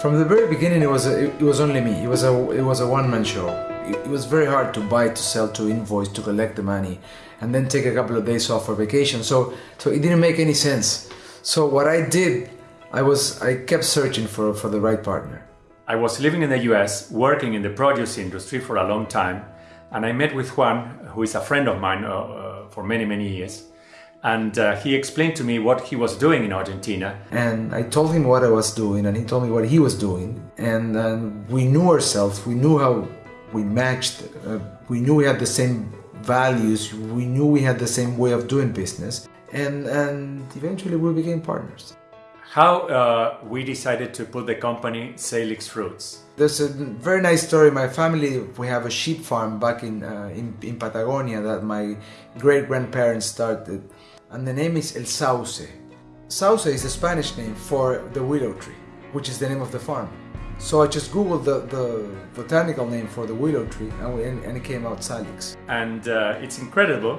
From the very beginning, it was a, it was only me. It was a it was a one man show. It, it was very hard to buy, to sell, to invoice, to collect the money, and then take a couple of days off for vacation. So so it didn't make any sense. So what I did, I was I kept searching for for the right partner. I was living in the US, working in the produce industry for a long time, and I met with Juan, who is a friend of mine uh, uh, for many, many years. And uh, he explained to me what he was doing in Argentina. And I told him what I was doing, and he told me what he was doing. And, and we knew ourselves, we knew how we matched, uh, we knew we had the same values, we knew we had the same way of doing business. And, and eventually we became partners how uh, we decided to put the company Salix Fruits. There's a very nice story. My family, we have a sheep farm back in, uh, in, in, Patagonia that my great grandparents started, and the name is El Sauce. Sauce is a Spanish name for the willow tree, which is the name of the farm. So I just googled the, the botanical name for the willow tree, and, we, and it came out Salix. And uh, it's incredible,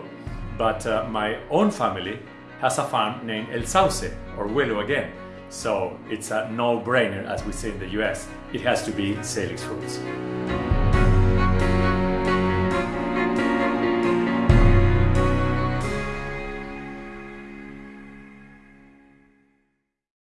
but uh, my own family has a farm named El Sauce, or willow again. So it's a no-brainer, as we say in the US. It has to be Salix Fruits.